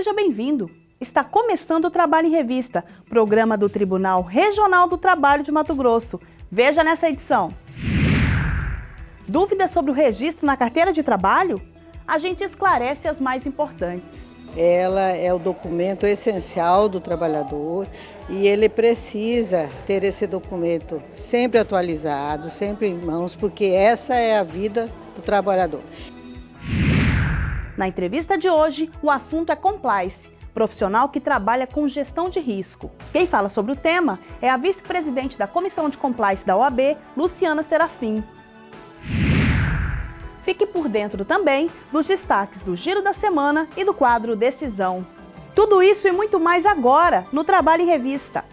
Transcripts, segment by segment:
Seja bem-vindo! Está começando o Trabalho em Revista, programa do Tribunal Regional do Trabalho de Mato Grosso. Veja nessa edição. Dúvidas sobre o registro na carteira de trabalho? A gente esclarece as mais importantes. Ela é o documento essencial do trabalhador e ele precisa ter esse documento sempre atualizado, sempre em mãos, porque essa é a vida do trabalhador. Na entrevista de hoje, o assunto é compliance, profissional que trabalha com gestão de risco. Quem fala sobre o tema é a vice-presidente da Comissão de Compliance da OAB, Luciana Serafim. Fique por dentro também dos destaques do Giro da Semana e do quadro Decisão. Tudo isso e muito mais agora no Trabalho em Revista.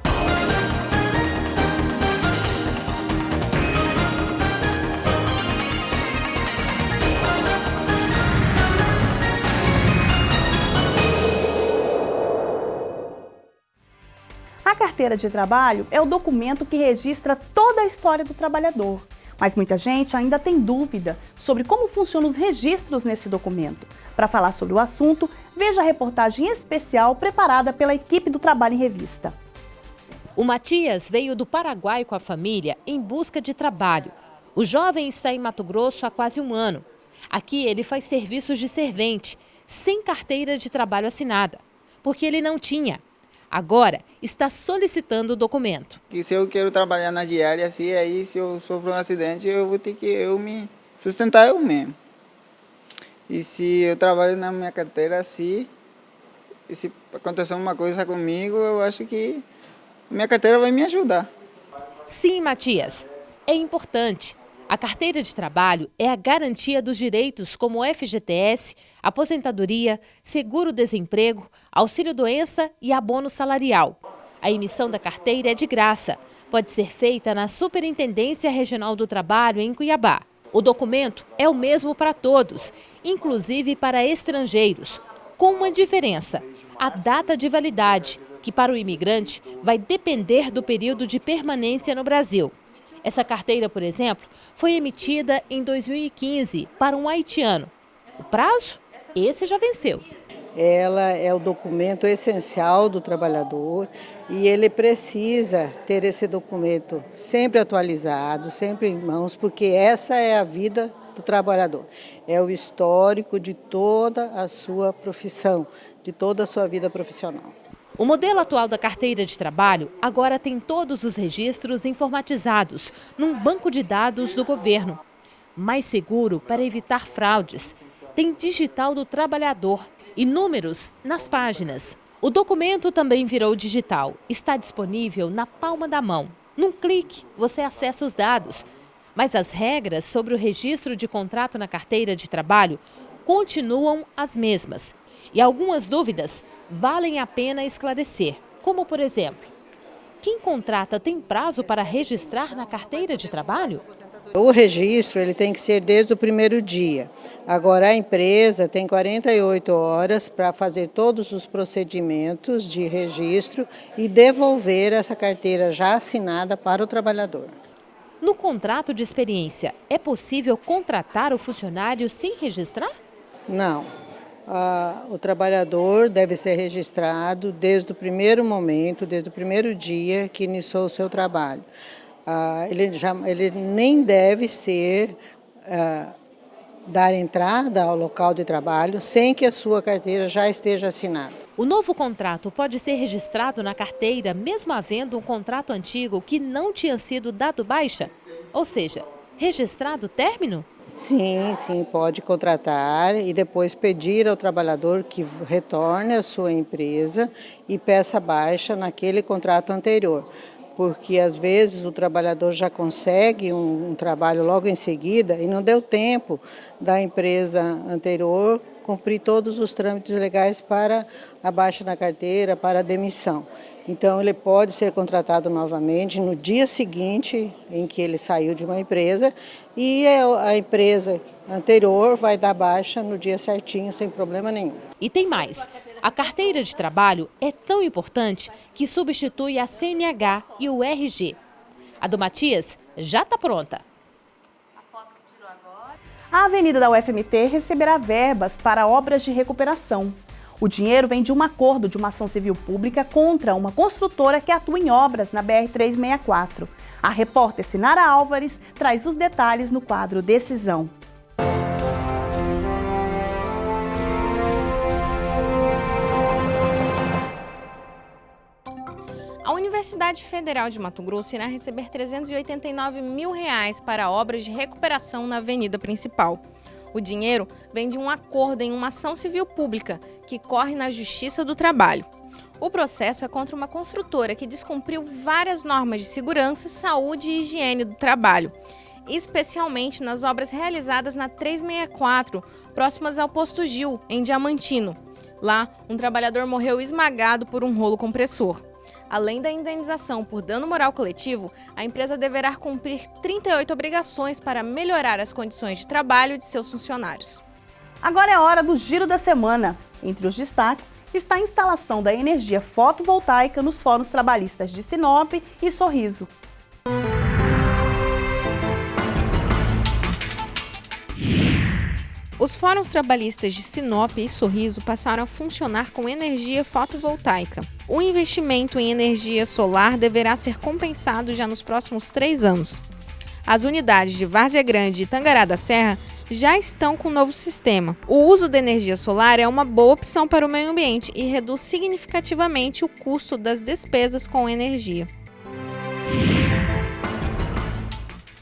Carteira de trabalho é o documento que registra toda a história do trabalhador. Mas muita gente ainda tem dúvida sobre como funcionam os registros nesse documento. Para falar sobre o assunto, veja a reportagem especial preparada pela equipe do Trabalho em Revista. O Matias veio do Paraguai com a família em busca de trabalho. O jovem está em Mato Grosso há quase um ano. Aqui ele faz serviços de servente, sem carteira de trabalho assinada, porque ele não tinha. Agora está solicitando o documento. Que se eu quero trabalhar na diária, assim, aí se eu sofro um acidente, eu vou ter que eu me sustentar eu mesmo. E se eu trabalho na minha carteira assim, e se acontecer uma coisa comigo, eu acho que minha carteira vai me ajudar. Sim, Matias, é importante. A carteira de trabalho é a garantia dos direitos como FGTS, aposentadoria, seguro-desemprego, auxílio-doença e abono salarial. A emissão da carteira é de graça. Pode ser feita na Superintendência Regional do Trabalho, em Cuiabá. O documento é o mesmo para todos, inclusive para estrangeiros, com uma diferença: a data de validade, que para o imigrante vai depender do período de permanência no Brasil. Essa carteira, por exemplo, foi emitida em 2015 para um haitiano. O prazo? Esse já venceu. Ela é o documento essencial do trabalhador e ele precisa ter esse documento sempre atualizado, sempre em mãos, porque essa é a vida do trabalhador. É o histórico de toda a sua profissão, de toda a sua vida profissional. O modelo atual da carteira de trabalho agora tem todos os registros informatizados num banco de dados do governo. Mais seguro para evitar fraudes. Tem digital do trabalhador e números nas páginas. O documento também virou digital. Está disponível na palma da mão. Num clique, você acessa os dados. Mas as regras sobre o registro de contrato na carteira de trabalho continuam as mesmas. E algumas dúvidas valem a pena esclarecer, como por exemplo, quem contrata tem prazo para registrar na carteira de trabalho? O registro ele tem que ser desde o primeiro dia. Agora a empresa tem 48 horas para fazer todos os procedimentos de registro e devolver essa carteira já assinada para o trabalhador. No contrato de experiência, é possível contratar o funcionário sem registrar? Não ah, o trabalhador deve ser registrado desde o primeiro momento, desde o primeiro dia que iniciou o seu trabalho. Ah, ele, já, ele nem deve ser ah, dar entrada ao local de trabalho sem que a sua carteira já esteja assinada. O novo contrato pode ser registrado na carteira mesmo havendo um contrato antigo que não tinha sido dado baixa? Ou seja, registrado término? Sim, sim, pode contratar e depois pedir ao trabalhador que retorne à sua empresa e peça baixa naquele contrato anterior. Porque às vezes o trabalhador já consegue um, um trabalho logo em seguida e não deu tempo da empresa anterior cumprir todos os trâmites legais para a baixa na carteira, para a demissão. Então, ele pode ser contratado novamente no dia seguinte em que ele saiu de uma empresa e a empresa anterior vai dar baixa no dia certinho, sem problema nenhum. E tem mais. A carteira de trabalho é tão importante que substitui a CNH e o RG. A do Matias já está pronta. A Avenida da UFMT receberá verbas para obras de recuperação. O dinheiro vem de um acordo de uma ação civil pública contra uma construtora que atua em obras na BR-364. A repórter Sinara Álvares traz os detalhes no quadro Decisão. Universidade Federal de Mato Grosso irá receber 389 mil reais para obras de recuperação na avenida principal. O dinheiro vem de um acordo em uma ação civil pública que corre na Justiça do Trabalho. O processo é contra uma construtora que descumpriu várias normas de segurança, saúde e higiene do trabalho, especialmente nas obras realizadas na 364, próximas ao Posto Gil, em Diamantino. Lá, um trabalhador morreu esmagado por um rolo compressor. Além da indenização por dano moral coletivo, a empresa deverá cumprir 38 obrigações para melhorar as condições de trabalho de seus funcionários. Agora é hora do Giro da Semana. Entre os destaques está a instalação da energia fotovoltaica nos fóruns trabalhistas de Sinop e Sorriso. Os fóruns trabalhistas de Sinop e Sorriso passaram a funcionar com energia fotovoltaica. O investimento em energia solar deverá ser compensado já nos próximos três anos. As unidades de Várzea Grande e Tangará da Serra já estão com o novo sistema. O uso da energia solar é uma boa opção para o meio ambiente e reduz significativamente o custo das despesas com energia.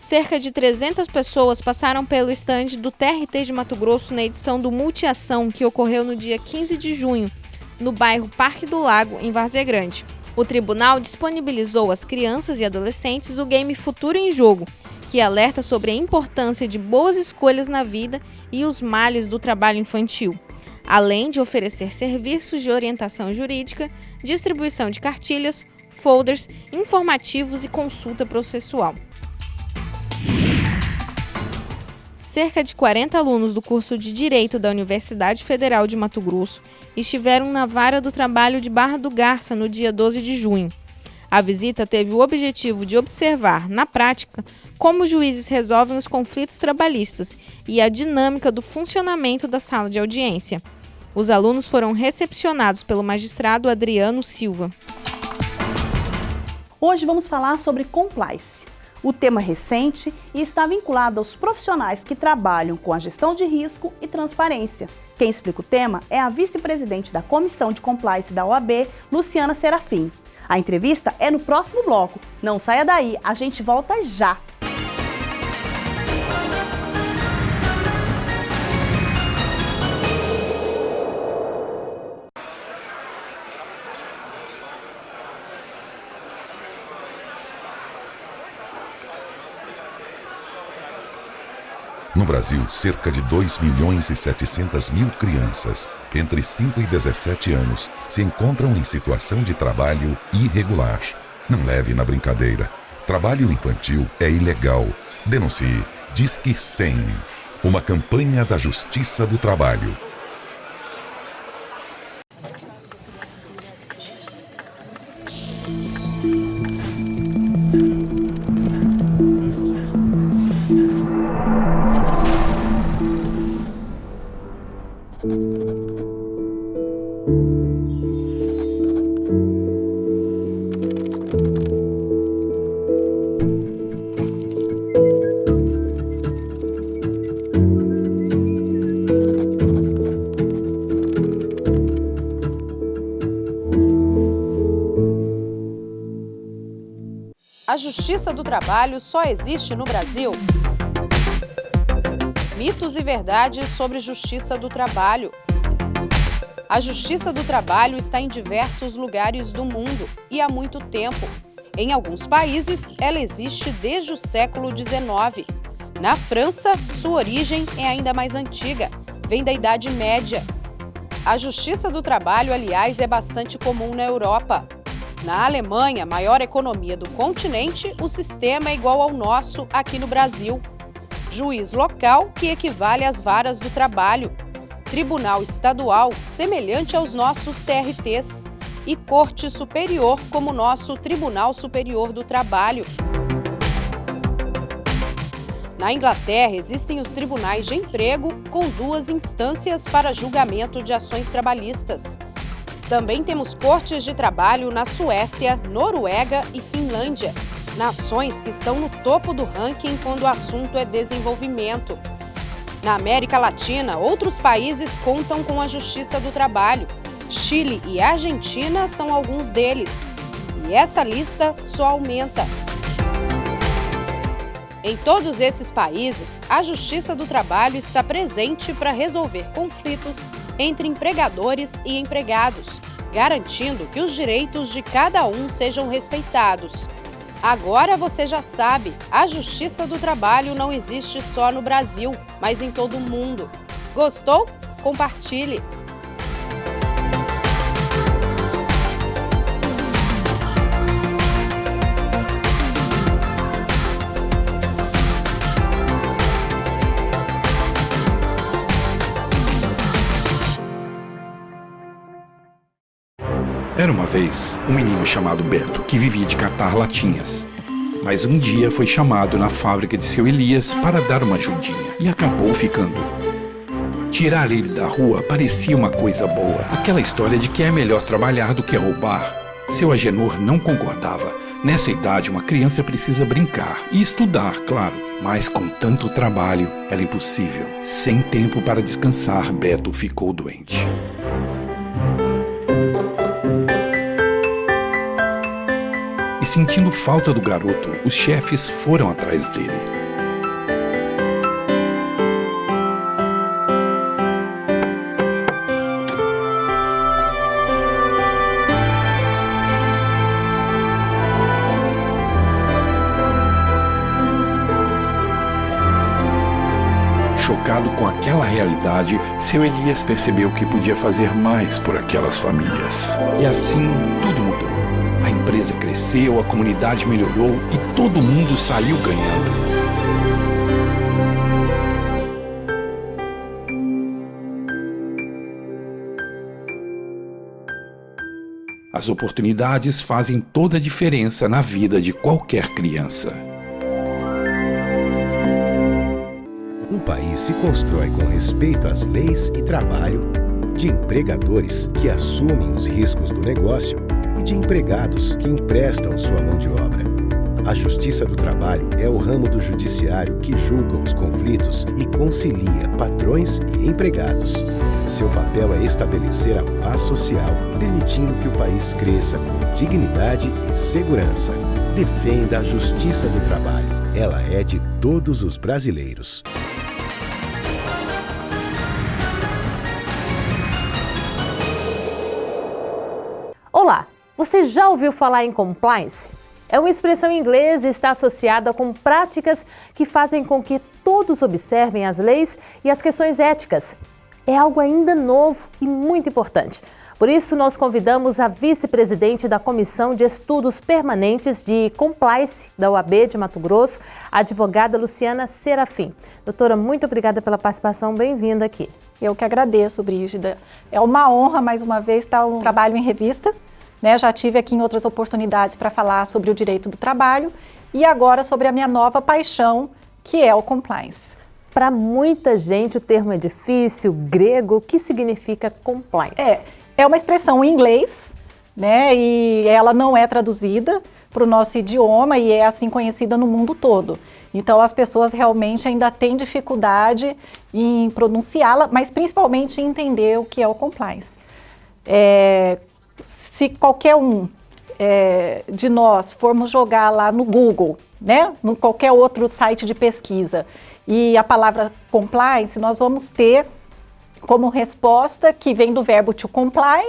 Cerca de 300 pessoas passaram pelo estande do TRT de Mato Grosso na edição do Multiação, que ocorreu no dia 15 de junho, no bairro Parque do Lago, em Várzea Grande. O tribunal disponibilizou às crianças e adolescentes o game Futuro em Jogo, que alerta sobre a importância de boas escolhas na vida e os males do trabalho infantil, além de oferecer serviços de orientação jurídica, distribuição de cartilhas, folders, informativos e consulta processual. Cerca de 40 alunos do curso de Direito da Universidade Federal de Mato Grosso estiveram na vara do trabalho de Barra do Garça no dia 12 de junho. A visita teve o objetivo de observar, na prática, como os juízes resolvem os conflitos trabalhistas e a dinâmica do funcionamento da sala de audiência. Os alunos foram recepcionados pelo magistrado Adriano Silva. Hoje vamos falar sobre compliance. O tema é recente e está vinculado aos profissionais que trabalham com a gestão de risco e transparência. Quem explica o tema é a vice-presidente da Comissão de Compliance da OAB, Luciana Serafim. A entrevista é no próximo bloco. Não saia daí, a gente volta já! No Brasil, cerca de 2 milhões e 700 mil crianças entre 5 e 17 anos se encontram em situação de trabalho irregular. Não leve na brincadeira. Trabalho infantil é ilegal. Denuncie. Disque 100. Uma campanha da Justiça do Trabalho. Do trabalho só existe no Brasil? Mitos e verdades sobre justiça do trabalho. A justiça do trabalho está em diversos lugares do mundo e há muito tempo. Em alguns países, ela existe desde o século XIX. Na França, sua origem é ainda mais antiga, vem da Idade Média. A justiça do trabalho, aliás, é bastante comum na Europa. Na Alemanha, maior economia do continente, o sistema é igual ao nosso aqui no Brasil. Juiz local, que equivale às varas do trabalho. Tribunal estadual, semelhante aos nossos TRTs. E Corte Superior, como nosso Tribunal Superior do Trabalho. Na Inglaterra, existem os tribunais de emprego com duas instâncias para julgamento de ações trabalhistas. Também temos cortes de trabalho na Suécia, Noruega e Finlândia, nações que estão no topo do ranking quando o assunto é desenvolvimento. Na América Latina, outros países contam com a Justiça do Trabalho. Chile e Argentina são alguns deles. E essa lista só aumenta. Em todos esses países, a Justiça do Trabalho está presente para resolver conflitos entre empregadores e empregados, garantindo que os direitos de cada um sejam respeitados. Agora você já sabe, a Justiça do Trabalho não existe só no Brasil, mas em todo o mundo. Gostou? Compartilhe! Era uma vez um menino chamado Beto que vivia de catar latinhas. Mas um dia foi chamado na fábrica de seu Elias para dar uma ajudinha e acabou ficando. Tirar ele da rua parecia uma coisa boa. Aquela história de que é melhor trabalhar do que roubar. Seu Agenor não concordava. Nessa idade, uma criança precisa brincar e estudar, claro. Mas com tanto trabalho, era impossível. Sem tempo para descansar, Beto ficou doente. E sentindo falta do garoto, os chefes foram atrás dele. Chocado com aquela realidade, seu Elias percebeu que podia fazer mais por aquelas famílias. E assim tudo mudou. A empresa cresceu, a comunidade melhorou e todo mundo saiu ganhando. As oportunidades fazem toda a diferença na vida de qualquer criança. Um país se constrói com respeito às leis e trabalho, de empregadores que assumem os riscos do negócio e de empregados que emprestam sua mão de obra. A Justiça do Trabalho é o ramo do judiciário que julga os conflitos e concilia patrões e empregados. Seu papel é estabelecer a paz social, permitindo que o país cresça com dignidade e segurança. Defenda a Justiça do Trabalho. Ela é de todos os brasileiros. Você já ouviu falar em compliance? É uma expressão inglesa e está associada com práticas que fazem com que todos observem as leis e as questões éticas. É algo ainda novo e muito importante. Por isso, nós convidamos a vice-presidente da Comissão de Estudos Permanentes de Compliance da UAB de Mato Grosso, a advogada Luciana Serafim. Doutora, muito obrigada pela participação, bem-vinda aqui. Eu que agradeço, Brígida. É uma honra, mais uma vez, estar um trabalho em revista né? Já tive aqui em outras oportunidades para falar sobre o direito do trabalho e agora sobre a minha nova paixão, que é o compliance. Para muita gente o termo é difícil, grego, o que significa compliance? É, é uma expressão em inglês, né? E ela não é traduzida para o nosso idioma e é assim conhecida no mundo todo. Então as pessoas realmente ainda têm dificuldade em pronunciá-la, mas principalmente em entender o que é o compliance. É, se qualquer um é, de nós formos jogar lá no Google, né, no qualquer outro site de pesquisa, e a palavra compliance, nós vamos ter como resposta que vem do verbo to comply,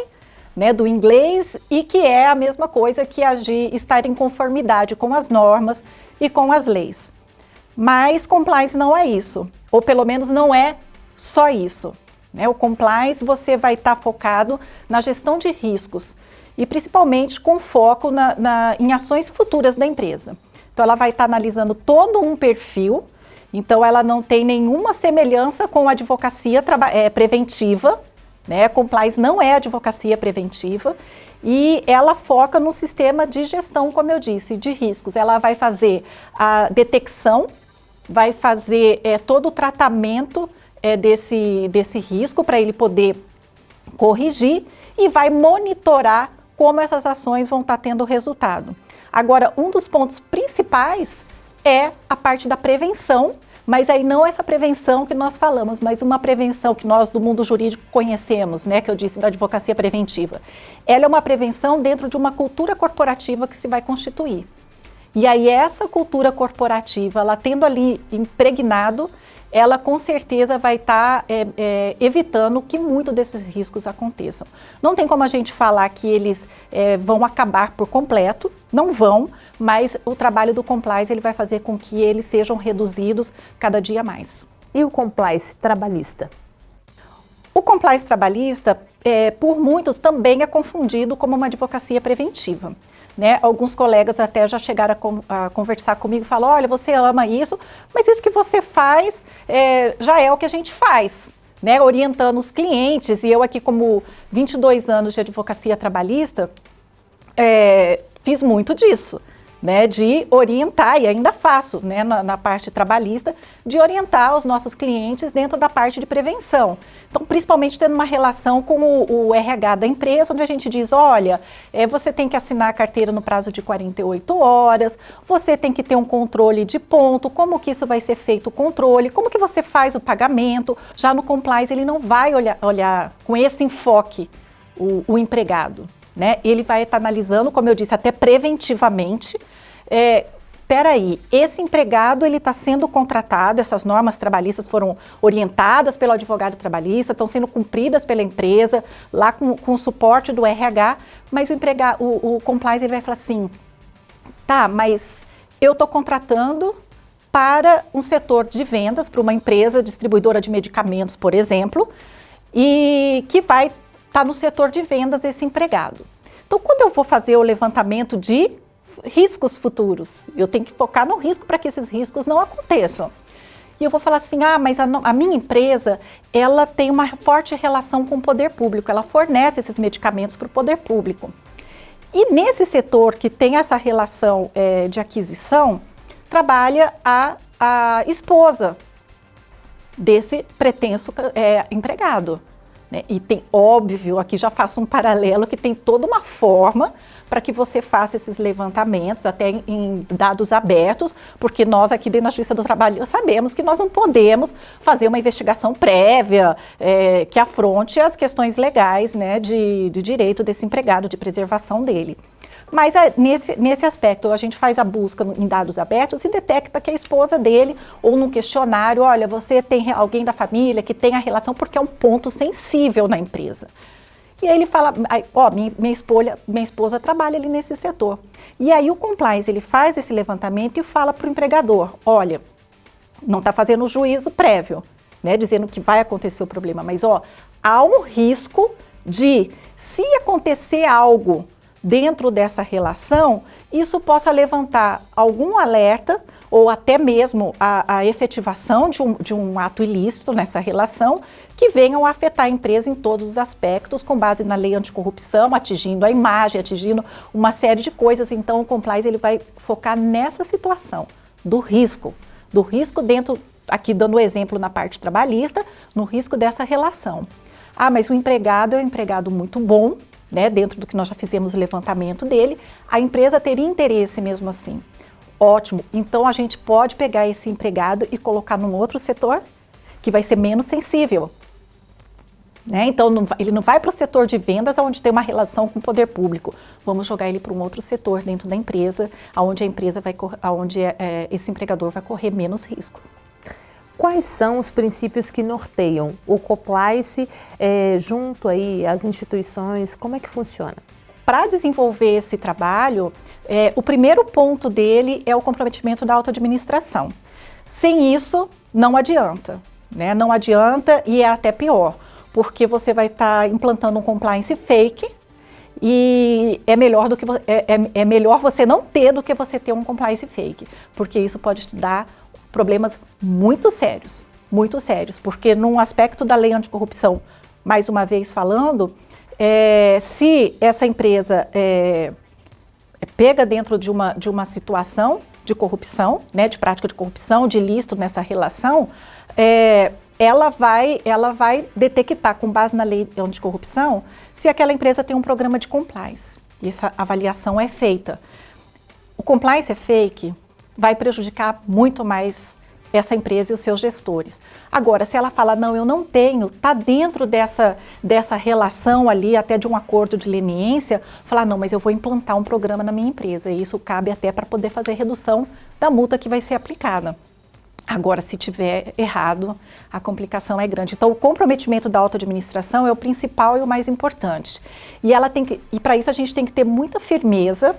né, do inglês, e que é a mesma coisa que agir, estar em conformidade com as normas e com as leis. Mas compliance não é isso, ou pelo menos não é só isso. Né? O compliance você vai estar tá focado na gestão de riscos e principalmente com foco na, na, em ações futuras da empresa. Então ela vai estar tá analisando todo um perfil, então ela não tem nenhuma semelhança com a advocacia é, preventiva, né? Compliance não é advocacia preventiva e ela foca no sistema de gestão, como eu disse, de riscos. Ela vai fazer a detecção vai fazer é, todo o tratamento é, desse, desse risco para ele poder corrigir e vai monitorar como essas ações vão estar tá tendo resultado. Agora, um dos pontos principais é a parte da prevenção, mas aí não essa prevenção que nós falamos, mas uma prevenção que nós do mundo jurídico conhecemos, né, que eu disse da advocacia preventiva. Ela é uma prevenção dentro de uma cultura corporativa que se vai constituir. E aí essa cultura corporativa, ela tendo ali impregnado, ela com certeza vai estar tá, é, é, evitando que muito desses riscos aconteçam. Não tem como a gente falar que eles é, vão acabar por completo, não vão, mas o trabalho do compliance ele vai fazer com que eles sejam reduzidos cada dia mais. E o compliance trabalhista? O compliance trabalhista, é, por muitos, também é confundido como uma advocacia preventiva. Né? Alguns colegas até já chegaram a, com, a conversar comigo e falaram, olha, você ama isso, mas isso que você faz é, já é o que a gente faz. Né, orientando os clientes, e eu aqui como 22 anos de advocacia trabalhista, é, fiz muito disso né, de orientar, e ainda faço né, na, na, parte trabalhista, de orientar os nossos clientes dentro da parte de prevenção. Então, principalmente tendo uma relação com o, o RH da empresa, onde a gente diz, olha, é, você tem que assinar a carteira no prazo de 48 horas, você tem que ter um controle de ponto, como que isso vai ser feito o controle, como que você faz o pagamento. Já no compliance ele não vai olhar, olhar com esse enfoque o, o empregado né? Ele vai estar analisando, como eu disse, até preventivamente. É, peraí, esse empregado ele está sendo contratado, essas normas trabalhistas foram orientadas pelo advogado trabalhista, estão sendo cumpridas pela empresa, lá com, com o suporte do RH, mas o empregado, o, o compliance ele vai falar assim, tá, mas eu estou contratando para um setor de vendas, para uma empresa distribuidora de medicamentos, por exemplo, e que vai está no setor de vendas esse empregado. Então, quando eu vou fazer o levantamento de riscos futuros, eu tenho que focar no risco para que esses riscos não aconteçam. E eu vou falar assim, ah, mas a, a, minha empresa, ela tem uma forte relação com o poder público, ela fornece esses medicamentos para o poder público. E nesse setor que tem essa relação é, de aquisição, trabalha a, a esposa desse pretenso é, empregado. Né? E tem, óbvio, aqui já faço um paralelo, que tem toda uma forma para que você faça esses levantamentos, até em, dados abertos, porque nós aqui dentro da Justiça do Trabalho sabemos que nós não podemos fazer uma investigação prévia é, que afronte as questões legais né, de, de direito desse empregado, de preservação dele. Mas é, nesse, nesse aspecto, a gente faz a busca em dados abertos e detecta que a esposa dele, ou num questionário, olha, você tem alguém da família que tem a relação, porque é um ponto sensível na empresa. E aí ele fala, ó, minha, minha, esposa, minha esposa trabalha ali nesse setor. E aí o compliance, ele faz esse levantamento e fala para o empregador, olha, não está fazendo o juízo prévio, né, dizendo que vai acontecer o problema, mas ó, há um risco de, se acontecer algo dentro dessa relação, isso possa levantar algum alerta ou até mesmo a, a efetivação de um, de um ato ilícito nessa relação que venham a afetar a empresa em todos os aspectos, com base na lei anticorrupção, atingindo a imagem, atingindo uma série de coisas. Então, o compliance ele vai focar nessa situação do risco, do risco dentro, aqui dando exemplo na parte trabalhista, no risco dessa relação. Ah, mas o empregado é um empregado muito bom, né, dentro do que nós já fizemos o levantamento dele, a empresa teria interesse mesmo assim. Ótimo, então a gente pode pegar esse empregado e colocar num outro setor que vai ser menos sensível. Né? Então não, ele não vai para o setor de vendas onde tem uma relação com o poder público. Vamos jogar ele para um outro setor dentro da empresa, onde a empresa vai, onde é, é, esse empregador vai correr menos risco. Quais são os princípios que norteiam o compliance é, junto aí às instituições? Como é que funciona? Para desenvolver esse trabalho, é, o primeiro ponto dele é o comprometimento da auto-administração. Sem isso, não adianta. Né? Não adianta e é até pior, porque você vai estar tá implantando um compliance fake e é melhor, do que, é, é, é melhor você não ter do que você ter um compliance fake, porque isso pode te dar problemas muito sérios, muito sérios, porque num aspecto da lei anticorrupção, mais uma vez falando, é, se essa empresa é, é pega dentro de uma, de uma situação de corrupção, né, de prática de corrupção, de ilícito nessa relação, é, ela vai, ela vai detectar, com base na lei anticorrupção, se aquela empresa tem um programa de compliance. E essa avaliação é feita. O compliance é fake, vai prejudicar muito mais essa empresa e os seus gestores. Agora, se ela fala, não, eu não tenho, está dentro dessa, dessa relação ali, até de um acordo de leniência, falar, não, mas eu vou implantar um programa na minha empresa, e isso cabe até para poder fazer redução da multa que vai ser aplicada. Agora, se tiver errado, a complicação é grande. Então, o comprometimento da auto-administração é o principal e o mais importante. E, ela tem que, e para isso a gente tem que ter muita firmeza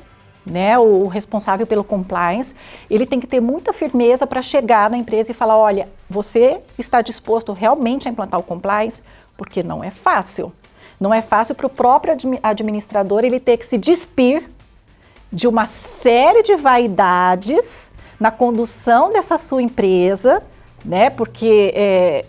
né, o responsável pelo compliance, ele tem que ter muita firmeza para chegar na empresa e falar, olha, você está disposto realmente a implantar o compliance? Porque não é fácil. Não é fácil para o próprio administrador ele ter que se despir de uma série de vaidades na condução dessa sua empresa, né, porque é,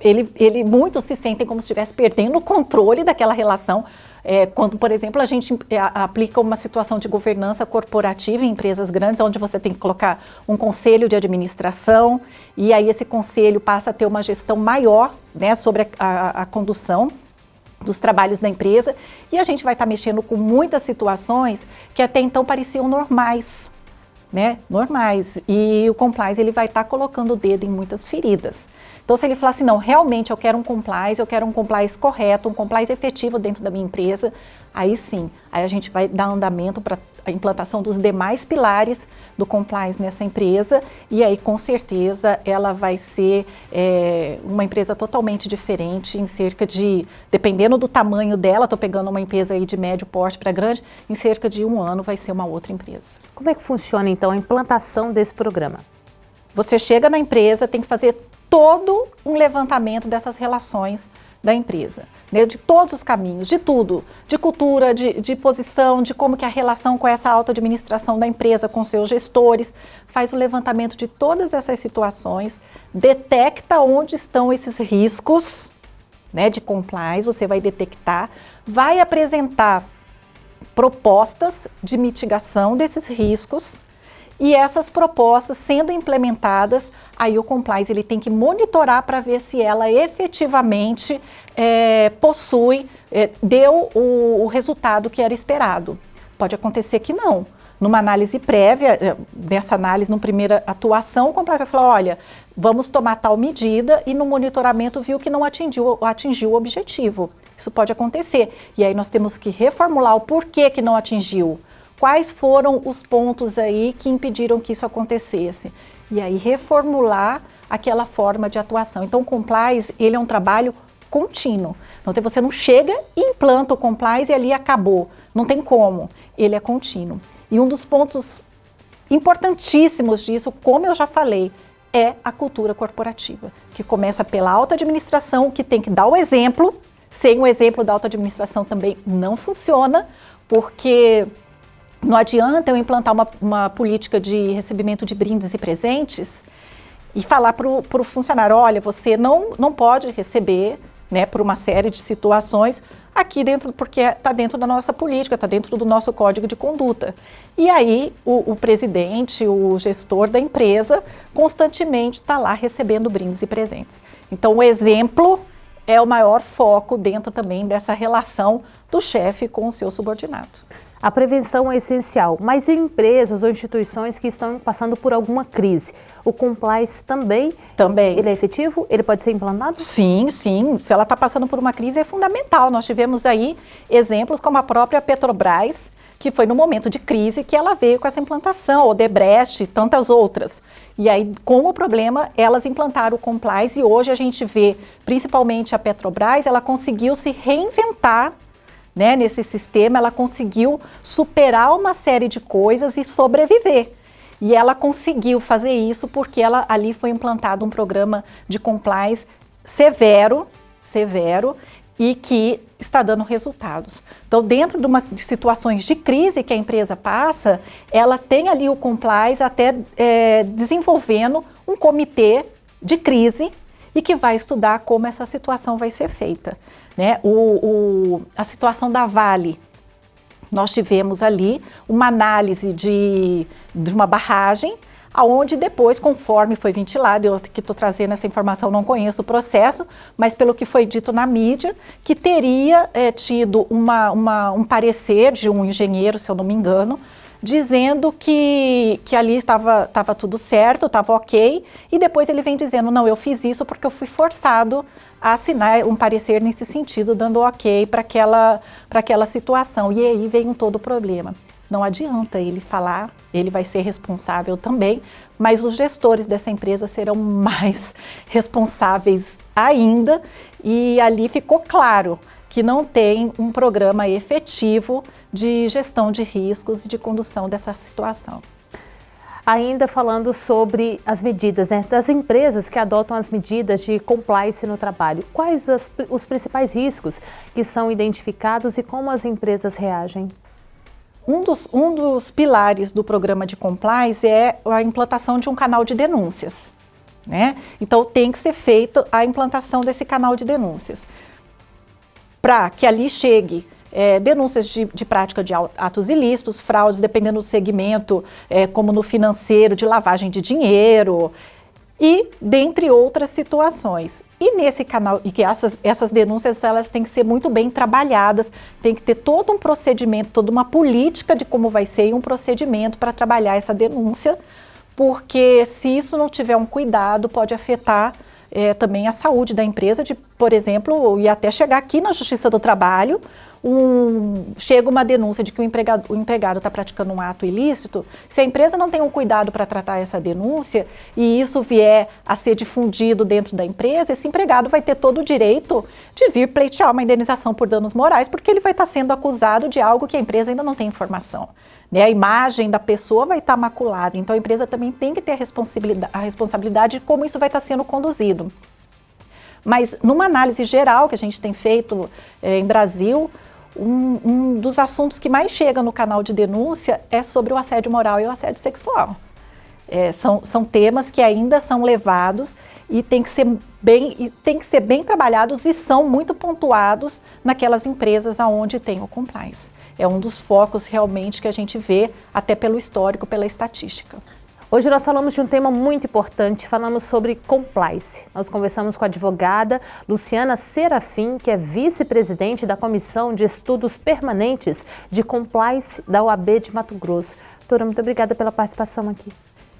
ele, ele, muitos se sentem como se estivesse perdendo o controle daquela relação, é, quando, por exemplo, a gente é, aplica uma situação de governança corporativa em empresas grandes, onde você tem que colocar um conselho de administração, e aí esse conselho passa a ter uma gestão maior né, sobre a, a, a condução dos trabalhos da empresa, e a gente vai estar mexendo com muitas situações que até então pareciam normais, né, normais, e o compliance ele vai estar colocando o dedo em muitas feridas. Então, se ele falar assim, não, realmente eu quero um compliance, eu quero um compliance correto, um compliance efetivo dentro da minha empresa, aí sim, aí a gente vai dar andamento para a implantação dos demais pilares do compliance nessa empresa e aí com certeza ela vai ser é, uma empresa totalmente diferente em cerca de, dependendo do tamanho dela, estou pegando uma empresa aí de médio porte para grande, em cerca de um ano vai ser uma outra empresa. Como é que funciona então a implantação desse programa? Você chega na empresa, tem que fazer todo um levantamento dessas relações da empresa, né, de todos os caminhos, de tudo, de cultura, de, de posição, de como que a relação com essa auto-administração da empresa, com seus gestores, faz o levantamento de todas essas situações, detecta onde estão esses riscos né, de compliance, você vai detectar, vai apresentar propostas de mitigação desses riscos, e essas propostas sendo implementadas, aí o compliance ele tem que monitorar para ver se ela efetivamente é, possui, é, deu o, o resultado que era esperado. Pode acontecer que não numa análise prévia, é, nessa análise, numa primeira atuação, o compliance vai falar, olha, vamos tomar tal medida e no monitoramento viu que não atingiu, atingiu o objetivo. Isso pode acontecer. E aí nós temos que reformular o porquê que não atingiu quais foram os pontos aí que impediram que isso acontecesse. E aí reformular aquela forma de atuação. Então o compliance, ele é um trabalho contínuo. Então você não chega e implanta o compliance e ali acabou. Não tem como. Ele é contínuo. E um dos pontos importantíssimos disso, como eu já falei, é a cultura corporativa, que começa pela alta administração, que tem que dar o exemplo. Sem o exemplo da alta administração também não funciona, porque não adianta eu implantar uma, uma política de recebimento de brindes e presentes e falar para o funcionário, olha, você não, não pode receber, né, por uma série de situações, aqui dentro, porque está dentro da nossa política, está dentro do nosso código de conduta. E aí o, o presidente, o gestor da empresa, constantemente está lá recebendo brindes e presentes. Então o exemplo é o maior foco dentro também dessa relação do chefe com o seu subordinado. A prevenção é essencial, mas em empresas ou instituições que estão passando por alguma crise, o compliance também, também. ele é efetivo? Ele pode ser implantado? Sim, sim. Se ela está passando por uma crise é fundamental. Nós tivemos aí exemplos como a própria Petrobras, que foi no momento de crise que ela veio com essa implantação, o Debrecht e tantas outras. E aí, com o problema, elas implantaram o compliance e hoje a gente vê, principalmente a Petrobras, ela conseguiu se reinventar né, nesse sistema, ela conseguiu superar uma série de coisas e sobreviver. E ela conseguiu fazer isso porque ela, ali foi implantado um programa de compliance severo, severo, e que está dando resultados. Então, dentro de, uma, de situações de crise que a empresa passa, ela tem ali o compliance até é, desenvolvendo um comitê de crise e que vai estudar como essa situação vai ser feita. Né? O, o, a situação da Vale, nós tivemos ali uma análise de, de uma barragem, aonde depois, conforme foi ventilado, eu que estou trazendo essa informação, não conheço o processo, mas pelo que foi dito na mídia, que teria é, tido uma, uma, um parecer de um engenheiro, se eu não me engano, dizendo que, que ali estava tava tudo certo, estava ok, e depois ele vem dizendo, não, eu fiz isso porque eu fui forçado a assinar um parecer nesse sentido, dando ok para aquela, aquela situação. E aí vem todo o problema. Não adianta ele falar, ele vai ser responsável também, mas os gestores dessa empresa serão mais responsáveis ainda e ali ficou claro que não tem um programa efetivo de gestão de riscos e de condução dessa situação. Ainda falando sobre as medidas né, das empresas que adotam as medidas de compliance no trabalho, quais as, os principais riscos que são identificados e como as empresas reagem? Um dos, um dos pilares do programa de compliance é a implantação de um canal de denúncias. Né? Então tem que ser feita a implantação desse canal de denúncias. Para que ali chegue é, denúncias de, de, prática de atos ilícitos, fraudes, dependendo do segmento, é, como no financeiro, de lavagem de dinheiro, e dentre outras situações. E nesse canal, e que essas, essas denúncias elas têm que ser muito bem trabalhadas, tem que ter todo um procedimento, toda uma política de como vai ser e um procedimento para trabalhar essa denúncia, porque se isso não tiver um cuidado, pode afetar é, também a saúde da empresa, de, por exemplo, e até chegar aqui na Justiça do Trabalho, um, chega uma denúncia de que o empregado está praticando um ato ilícito, se a empresa não tem um cuidado para tratar essa denúncia e isso vier a ser difundido dentro da empresa, esse empregado vai ter todo o direito de vir pleitear uma indenização por danos morais, porque ele vai estar tá sendo acusado de algo que a empresa ainda não tem informação. Né? A imagem da pessoa vai estar tá maculada, então a empresa também tem que ter a responsabilidade, a responsabilidade de como isso vai estar tá sendo conduzido. Mas numa análise geral que a gente tem feito é, em Brasil, um, um, dos assuntos que mais chega no canal de denúncia é sobre o assédio moral e o assédio sexual. É, são, são temas que ainda são levados e tem que, ser bem, e tem que ser bem trabalhados e são muito pontuados naquelas empresas onde tem o compliance. É um dos focos realmente que a gente vê, até pelo histórico, pela estatística. Hoje nós falamos de um tema muito importante, falamos sobre compliance. Nós conversamos com a advogada Luciana Serafim, que é vice-presidente da Comissão de Estudos Permanentes de Compliance da UAB de Mato Grosso. Doutora, muito obrigada pela participação aqui.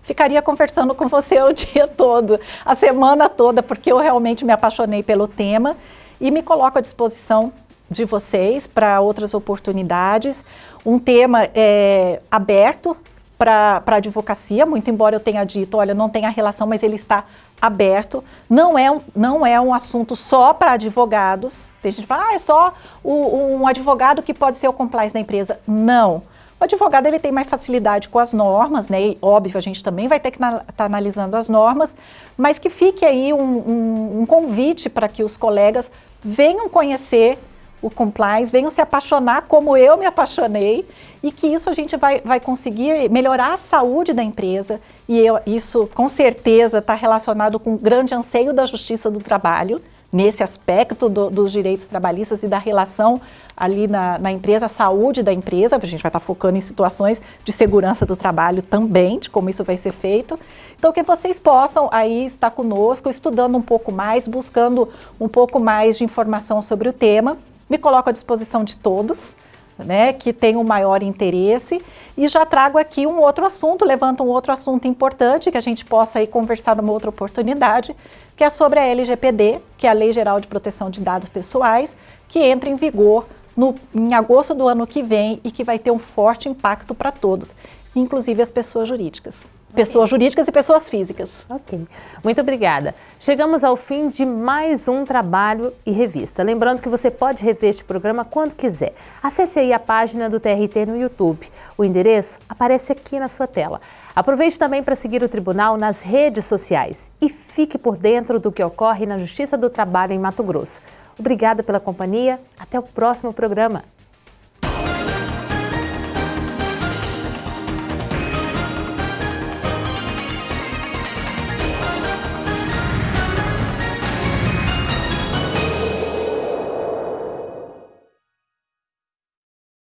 Ficaria conversando com você o dia todo, a semana toda, porque eu realmente me apaixonei pelo tema e me coloco à disposição de vocês para outras oportunidades. Um tema é, aberto, para a advocacia, muito embora eu tenha dito, olha, não tem a relação, mas ele está aberto. Não é não é um assunto só para advogados. Tem gente que fala, ah, é só o, um advogado que pode ser o compliance da empresa. Não. O advogado ele tem mais facilidade com as normas, né? E, óbvio, a gente também vai ter que estar tá analisando as normas, mas que fique aí um, um, um convite para que os colegas venham conhecer o compliance, venham se apaixonar como eu me apaixonei e que isso a gente vai, vai conseguir melhorar a saúde da empresa e eu, isso com certeza está relacionado com o grande anseio da justiça do trabalho, nesse aspecto do, dos direitos trabalhistas e da relação ali na, na, empresa, a saúde da empresa, a gente vai estar tá focando em situações de segurança do trabalho também, de como isso vai ser feito. Então que vocês possam aí estar conosco, estudando um pouco mais, buscando um pouco mais de informação sobre o tema, me coloco à disposição de todos, né, que tenham maior interesse. E já trago aqui um outro assunto, levanto um outro assunto importante que a gente possa aí conversar numa outra oportunidade, que é sobre a LGPD, que é a Lei Geral de Proteção de Dados Pessoais, que entra em vigor no, em agosto do ano que vem e que vai ter um forte impacto para todos, inclusive as pessoas jurídicas pessoas jurídicas e pessoas físicas. Ok, muito obrigada. Chegamos ao fim de mais um trabalho e revista. Lembrando que você pode rever este programa quando quiser. Acesse aí a página do TRT no YouTube. O endereço aparece aqui na sua tela. Aproveite também para seguir o Tribunal nas redes sociais e fique por dentro do que ocorre na Justiça do Trabalho em Mato Grosso. Obrigada pela companhia. Até o próximo programa.